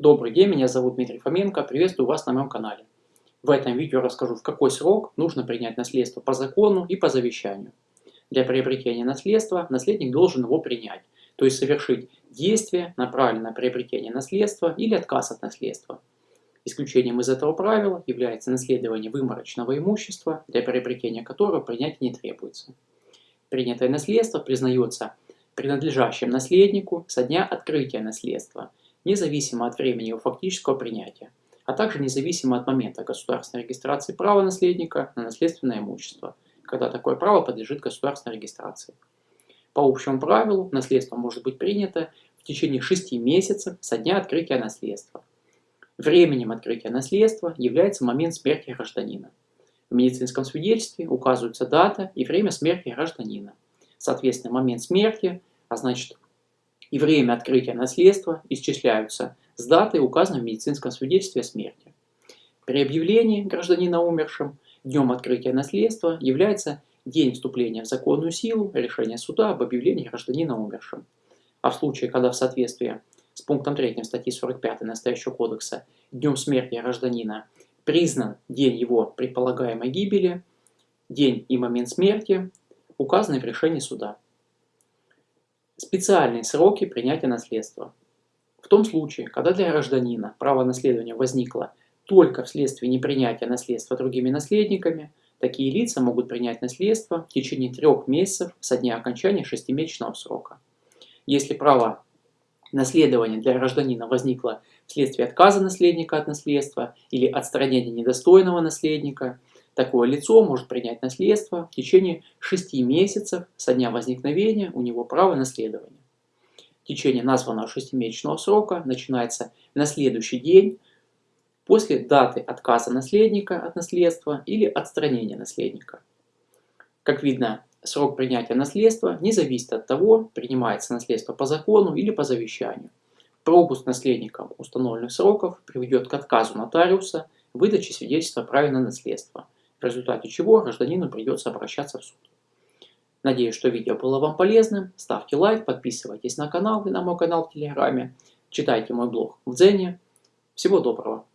Добрый день, меня зовут Дмитрий Фоменко, приветствую вас на моем канале. В этом видео расскажу, в какой срок нужно принять наследство по закону и по завещанию. Для приобретения наследства наследник должен его принять, то есть совершить действие, направленное на приобретение наследства или отказ от наследства. Исключением из этого правила является наследование выморочного имущества, для приобретения которого принятие не требуется. Принятое наследство признается принадлежащим наследнику со дня открытия наследства – независимо от времени его фактического принятия, а также независимо от момента государственной регистрации права наследника на наследственное имущество, когда такое право подлежит государственной регистрации. По общему правилу, наследство может быть принято в течение 6 месяцев со дня открытия наследства. Временем открытия наследства является момент смерти гражданина. В медицинском свидетельстве указываются дата и время смерти гражданина. Соответственно, момент смерти, а значит и время открытия наследства исчисляются с даты, указанной в медицинском свидетельстве о смерти. При объявлении гражданина умершим днем открытия наследства является день вступления в законную силу решения суда об объявлении гражданина умершим. А в случае, когда в соответствии с пунктом 3 статьи 45 настоящего кодекса днем смерти гражданина признан день его предполагаемой гибели, день и момент смерти, указанный в решении суда. Специальные сроки принятия наследства. В том случае, когда для гражданина право наследования возникло только вследствие непринятия наследства другими наследниками, такие лица могут принять наследство в течение трех месяцев со дня окончания шестимесячного срока. Если право наследования для гражданина возникло вследствие отказа наследника от наследства или отстранения недостойного наследника, Такое лицо может принять наследство в течение 6 месяцев со дня возникновения у него права наследования. Течение названного шестимесячного срока начинается на следующий день после даты отказа наследника от наследства или отстранения наследника. Как видно, срок принятия наследства не зависит от того, принимается наследство по закону или по завещанию. Пропуск наследникам установленных сроков приведет к отказу нотариуса выдачи свидетельства о праве на наследство – в результате чего гражданину придется обращаться в суд. Надеюсь, что видео было вам полезным. Ставьте лайк, подписывайтесь на канал и на мой канал в Телеграме. Читайте мой блог в Дзене. Всего доброго!